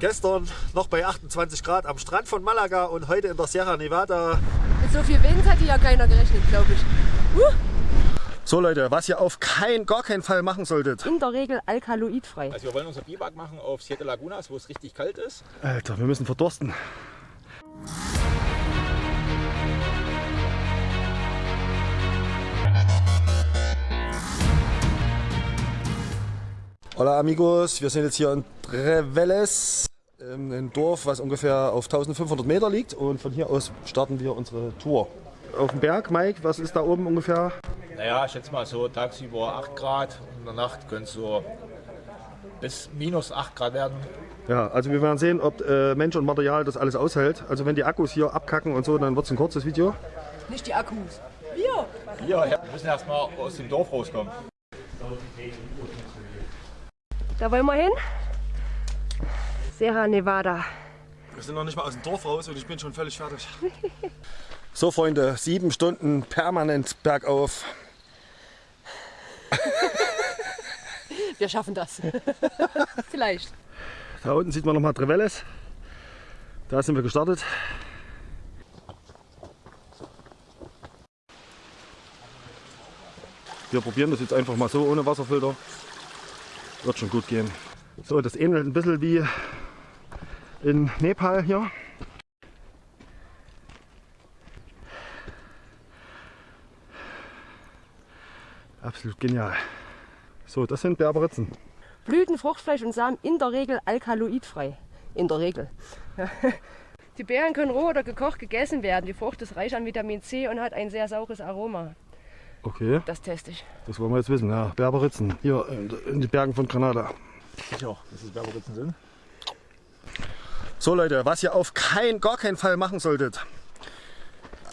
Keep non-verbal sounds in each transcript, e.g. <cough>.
Gestern noch bei 28 Grad am Strand von Malaga und heute in der Sierra Nevada. Mit so viel Wind hat hier ja keiner gerechnet, glaube ich. Uh. So Leute, was ihr auf keinen, gar keinen Fall machen solltet. In der Regel alkaloidfrei. Also wir wollen unser Biwak machen auf Siete Lagunas, wo es richtig kalt ist. Alter, wir müssen verdursten. Hola amigos, wir sind jetzt hier in Treveles, ein Dorf, was ungefähr auf 1500 Meter liegt und von hier aus starten wir unsere Tour. Auf dem Berg, Mike, was ist da oben ungefähr? Naja, ich schätze mal so tagsüber 8 Grad und in der Nacht können es so bis minus 8 Grad werden. Ja, also wir werden sehen, ob äh, Mensch und Material das alles aushält. Also wenn die Akkus hier abkacken und so, dann wird es ein kurzes Video. Nicht die Akkus. Wir. Wir, ja, wir müssen erstmal aus dem Dorf rauskommen. Da wollen wir hin. Sierra Nevada. Wir sind noch nicht mal aus dem Dorf raus und ich bin schon völlig fertig. <laughs> so Freunde, sieben Stunden permanent bergauf. <laughs> Wir schaffen das. <laughs> Vielleicht. Da unten sieht man nochmal Trevelles. Da sind wir gestartet. Wir probieren das jetzt einfach mal so ohne Wasserfilter. Wird schon gut gehen. So, das ähnelt ein bisschen wie in Nepal hier. Absolut genial. So, das sind Berberitzen. Blüten, Fruchtfleisch und Samen in der Regel alkaloidfrei. In der Regel. <laughs> Die Beeren können roh oder gekocht gegessen werden. Die Frucht ist reich an Vitamin C und hat ein sehr saures Aroma. Okay, Das teste ich. das wollen wir jetzt wissen. Ja, Berberitzen, hier in, in den Bergen von Granada. Ja, dass es Berberitzen sind. So Leute, was ihr auf keinen, gar keinen Fall machen solltet.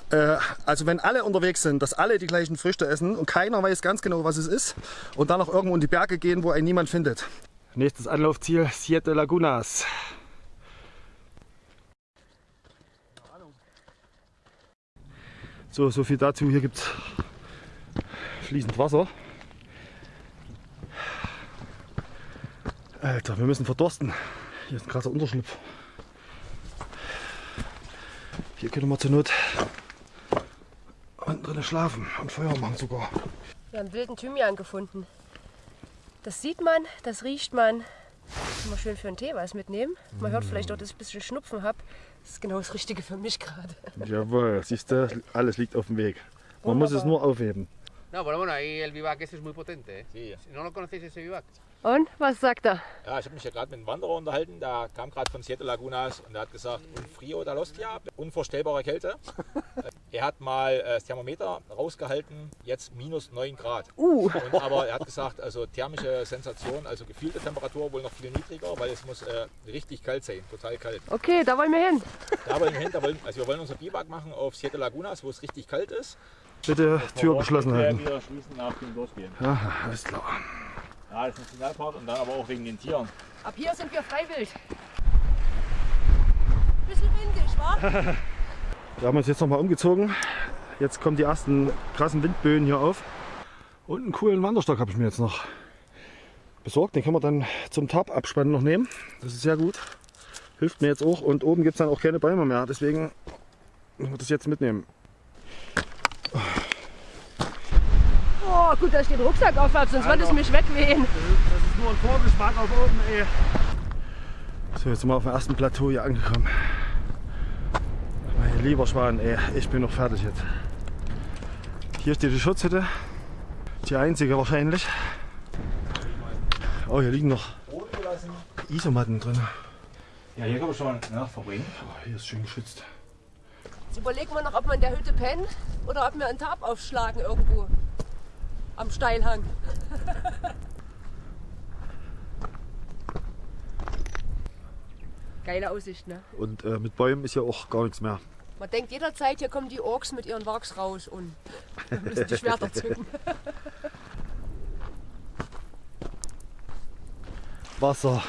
Äh, also wenn alle unterwegs sind, dass alle die gleichen Früchte essen und keiner weiß ganz genau, was es ist und dann noch irgendwo in die Berge gehen, wo einen niemand findet. Nächstes Anlaufziel, Siete Lagunas. So, so viel dazu. Hier gibt es fließend Wasser. Alter, wir müssen verdursten. Hier ist ein krasser Unterschlupf. Hier können wir zur Not unten drinnen schlafen und Feuer machen sogar. Wir haben wilden Thymian gefunden. Das sieht man, das riecht man. Immer schön für einen Tee was mitnehmen. Man hört vielleicht auch, dass ich ein bisschen Schnupfen habe. Das ist genau das Richtige für mich gerade. Jawohl, siehst du, alles liegt auf dem Weg. Man muss es nur aufheben. No, pero bueno, ahí el vivac ese es muy potente. ¿eh? Sí. No lo conocéis ese vivac. Und was sagt er? Ja, ich habe mich ja gerade mit einem Wanderer unterhalten, der kam gerade von Siete Lagunas und der hat gesagt, un frio da l'ostia, unvorstellbare Kälte. <laughs> er hat mal äh, das Thermometer rausgehalten, jetzt minus 9 Grad. Uh. Und, aber er hat gesagt, also thermische Sensation, also gefühlte Temperatur wohl noch viel niedriger, weil es muss äh, richtig kalt sein, total kalt. Okay, da wollen wir hin. Da wollen wir hin, da wollen, also wir wollen unser Biwak machen auf Siete Lagunas, wo es richtig kalt ist. Bitte Tür geschlossen halten. Wir schließen nach dem Durchgehen. Ja, alles klar. Ja, das ist ein Nationalpark und dann aber auch wegen den Tieren. Ab hier sind wir freiwillig. Bisschen windig, wa? <laughs> Wir haben uns jetzt nochmal umgezogen. Jetzt kommen die ersten krassen Windböen hier auf. Und einen coolen Wanderstock habe ich mir jetzt noch besorgt. Den können wir dann zum Tab-Abspannen noch nehmen. Das ist sehr gut. Hilft mir jetzt auch. Und oben gibt es dann auch keine Bäume mehr. Deswegen müssen wir das jetzt mitnehmen. Oh, gut, dass ich den Rucksack auf habe, sonst würde es mich wegwehen. Das ist nur ein Vorgeschmack auf oben, ey. So, jetzt sind wir auf dem ersten Plateau hier angekommen. Mein lieber Schwan, ey, ich bin noch fertig jetzt. Hier steht die Schutzhütte. Die einzige wahrscheinlich. Oh, hier liegen noch Isomatten drin. Ja, hier kann man schon ne, verbringen. Oh, hier ist schön geschützt. Jetzt überlegen wir noch, ob wir in der Hütte pennen oder ob wir einen Tab aufschlagen irgendwo am Steilhang. Geile Aussicht, ne? Und äh, mit Bäumen ist ja auch gar nichts mehr. Man denkt jederzeit, hier kommen die Orks mit ihren Wachs raus und müssen die Schwerter <laughs> zücken. Wasser.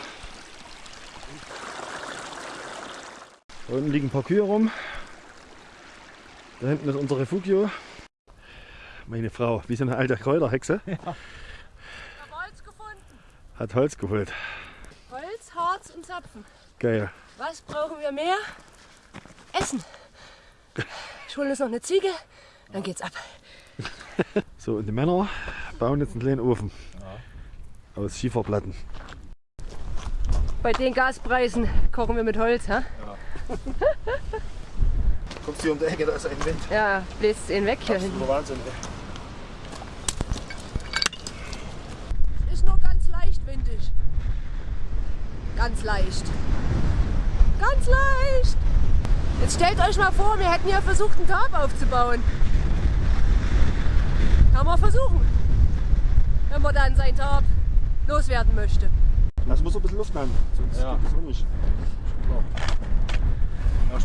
Da unten liegen ein paar Kühe rum. Da hinten ist unser Refugio. Meine Frau, wie so eine alte Kräuterhexe, Ich habe Holz gefunden. hat Holz geholt. Holz, Harz und Zapfen. Geil. Was brauchen wir mehr? Essen. Ich hole uns noch eine Ziege, dann geht's ab. <laughs> So, und die Männer bauen jetzt einen kleinen Ofen. Aus Schieferplatten. Bei den Gaspreisen kochen wir mit Holz, hä? <laughs> Kommst du hier um die Ecke, da ist ein Wind. Ja, bläst ihn weg hier hinten. Absoluter Wahnsinn. Ist nur ganz leicht windig. Ganz leicht. Ganz leicht. Jetzt stellt euch mal vor, wir hätten hier versucht, einen Tarp aufzubauen. Kann man versuchen. Wenn man dann sein Tarp loswerden möchte. Das muss ein bisschen Luft haben, sonst Ja. geht das auch nicht. Ja.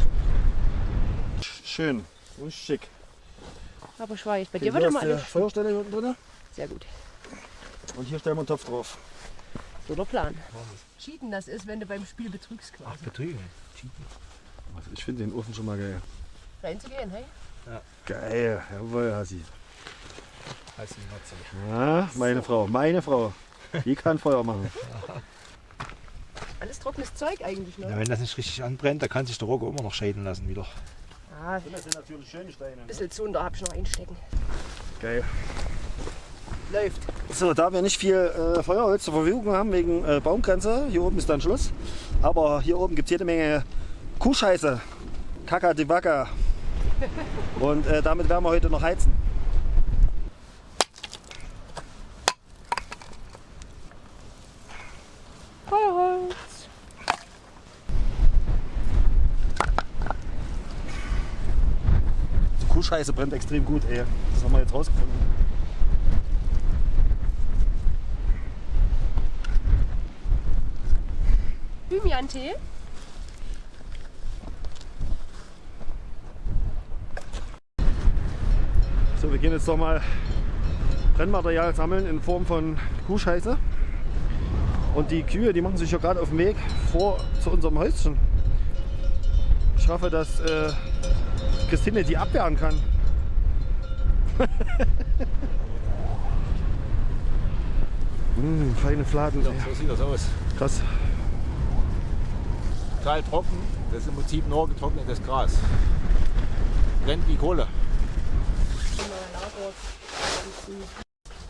Schön und schick. Aber schweig, bei Okay, dir wird immer alles Feuerstelle hier unten drin sehr gut. und hier stellen wir einen Topf drauf. So der Plan. Cheaten das ist, wenn du beim Spiel betrügst quasi. Betrügen. Also ich finde den Ofen schon mal geil. Reinzugehen, hey? Geil, jawohl, Hasi. Die Nutze. Ja, meine Frau, meine Frau. Die kann Feuer machen. <laughs> Alles trockenes Zeug eigentlich, ne? Ja, wenn das nicht richtig anbrennt, dann kann sich der Rogge immer noch scheiden lassen wieder. Ah, Das sind natürlich schöne Steine. ein bisschen Zunder hab ich noch einstecken. Geil. Läuft. So, da wir nicht viel äh, Feuerholz zur Verfügung haben wegen äh, Baumgrenze, hier oben ist dann Schluss. Aber hier oben gibt es jede Menge Kuhscheiße. Kaka de Vaca. Und äh, damit werden wir heute noch heizen. Feuerholz. Die Kuhscheiße brennt extrem gut, ey. Das haben wir jetzt rausgefunden. Thymian-Tee. So, wir gehen jetzt doch mal Brennmaterial sammeln in Form von Kuhscheiße. Und die Kühe, die machen sich ja gerade auf den Weg vor zu unserem Häuschen. Ich hoffe, dass äh, Christine die abwehren kann. mm, <laughs> feine Fladen. So, ey. so sieht das aus. Krass. Total trocken. Das ist im Prinzip nur getrocknetes Gras. Brennt wie Kohle.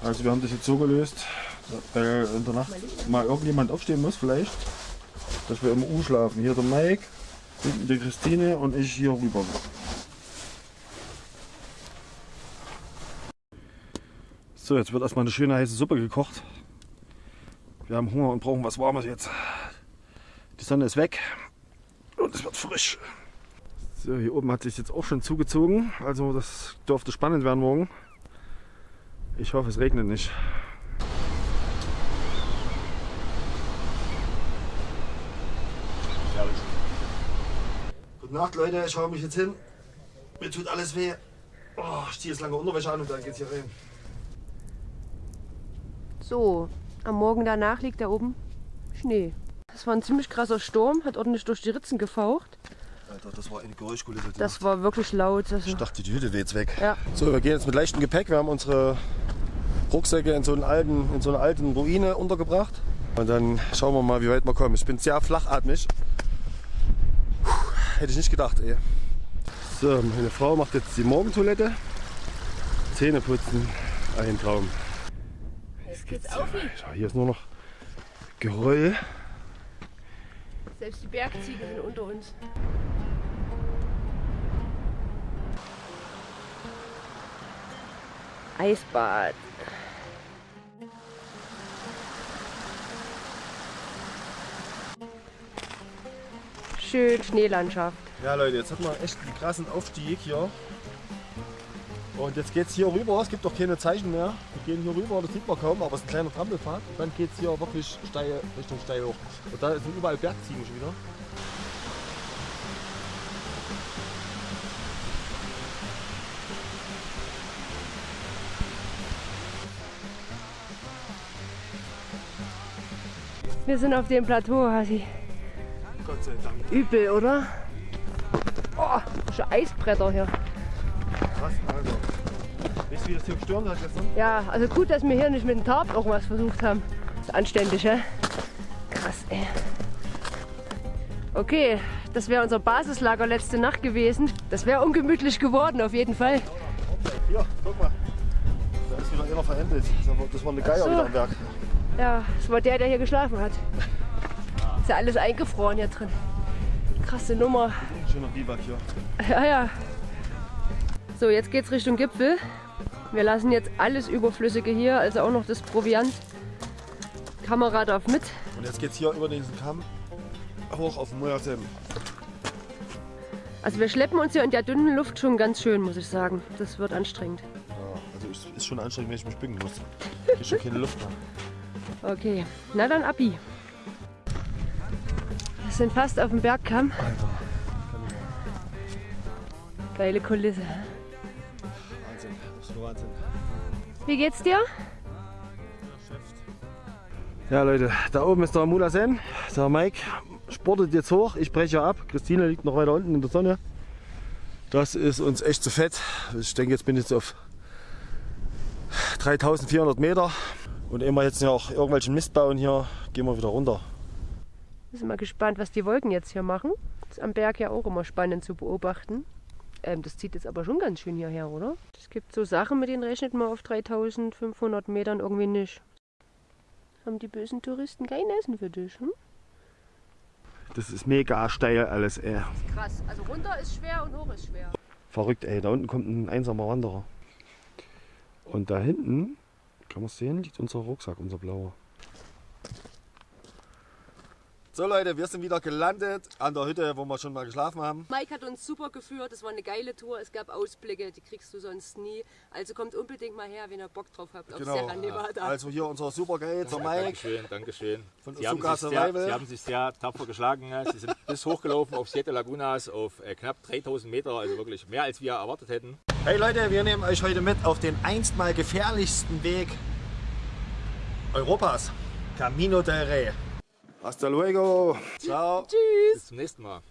Also wir haben das jetzt so gelöst, weil in der Nacht mal irgendjemand aufstehen muss vielleicht, dass wir im U schlafen. Hier der Mike, hinten die Christine und ich hier rüber. So, jetzt wird erstmal eine schöne heiße Suppe gekocht. Wir haben Hunger und brauchen was Warmes jetzt. Die Sonne ist weg und es wird frisch. So, hier oben hat sich jetzt auch schon zugezogen, also das dürfte spannend werden morgen. Ich hoffe, es regnet nicht. Gute Nacht, Leute. Ich hau mich jetzt hin. Mir tut alles weh. Oh, ich ziehe jetzt lange Unterwäsche an und dann geht's hier rein. So, am Morgen danach liegt da oben Schnee. Das war ein ziemlich krasser Sturm, hat ordentlich durch die Ritzen gefaucht. Alter, das war eine Geräuschkulisse. Das war wirklich laut. Also, Ich dachte, die Hütte weht jetzt weg. Ja. So, wir gehen jetzt mit leichtem Gepäck. Wir haben unsere Rucksäcke in so, einen alten, in so einer alten Ruine untergebracht. Und dann schauen wir mal, wie weit wir kommen. Ich bin sehr flachatmig. Puh, hätte ich nicht gedacht, ey. So, meine Frau macht jetzt die Morgentoilette. Zähne putzen. Ein Traum. jetzt geht's auf. Ja, hier ist nur noch Geröll. Selbst die Bergziegen sind unter uns. Eisbad. Schön Schneelandschaft. Ja Leute, jetzt hat man echt einen krassen Aufstieg hier. Und jetzt geht es hier rüber, es gibt auch keine Zeichen mehr. Wir gehen hier rüber, das sieht man kaum, aber es ist ein kleiner Trampelpfad. Und dann geht es hier wirklich steil, Richtung steil hoch. Und da sind überall Bergziegen schon wieder. Wir sind auf dem Plateau, Hasi. Gott sei Dank. Übel, oder? Oh, schon Eisbretter hier. Du, wie das hier gestürmt hat gestern? Ja, also gut, dass wir hier nicht mit dem Tarp irgendwas versucht haben. anständig, hä? Krass, ey. Okay, das wäre unser Basislager letzte Nacht gewesen. Das wäre ungemütlich geworden, auf jeden Fall. Hier, guck mal. Da ist wieder einer verendet. Das war eine Geier So. wieder am Werk. Ja, das war der, der hier geschlafen hat. Ist ja alles eingefroren hier drin. Krasse Nummer. Schöner Biwak hier. Ja, ja. So, jetzt geht's Richtung Gipfel. Wir lassen jetzt alles Überflüssige hier, also auch noch das Proviant. Kamera darf mit. Und jetzt geht's hier über diesen Kamm hoch auf den Mojasem. Also wir schleppen uns hier in der dünnen Luft schon ganz schön, muss ich sagen. Das wird anstrengend. Ja, also ist, ist schon anstrengend, wenn ich mich bücken muss. Ich krieg schon keine Luft mehr. Okay, na dann Abi. Wir sind fast auf dem Bergkamm. Alter. Geile Kulisse. Wahnsinn. Wie geht's dir? Ja Leute, da oben ist der Mulasen. Der Mike sportet jetzt hoch. Ich breche ab. Christine liegt noch weiter unten in der Sonne. Das ist uns echt zu fett. Ich denke, jetzt bin ich jetzt auf 3400 Meter. Und immer jetzt noch irgendwelchen Mist bauen hier, gehen wir wieder runter. Wir sind mal gespannt, was die Wolken jetzt hier machen. Das ist am Berg ja auch immer spannend zu beobachten. Ähm, das zieht jetzt aber schon ganz schön hierher, oder? Es gibt so Sachen, mit denen rechnet man auf 3500 Metern irgendwie nicht. Haben die bösen Touristen kein Essen für dich, hm? Das ist mega steil alles, ey. Krass, also runter ist schwer und hoch ist schwer. Verrückt, ey. Da unten kommt ein einsamer Wanderer. Und da hinten, kann man sehen, liegt unser Rucksack, unser blauer. So Leute, wir sind wieder gelandet an der Hütte, wo wir schon mal geschlafen haben. Mike hat uns super geführt, es war eine geile Tour, es gab Ausblicke, die kriegst du sonst nie. Also kommt unbedingt mal her, wenn ihr Bock drauf habt auf Sierra Nevada. Also hier unser Superguide, der Ja, Mike. Dankeschön, Dankeschön. Von Sie haben, Azuka sich sehr. Sie haben sich sehr tapfer geschlagen. Sie sind bis hochgelaufen auf Siete Lagunas auf äh, knapp 3000 Meter, also wirklich mehr als wir erwartet hätten. Hey Leute, wir nehmen euch heute mit auf den einstmal gefährlichsten Weg Europas. Camino del Rey. Hasta luego. Ciao. Bis zum nächsten Mal.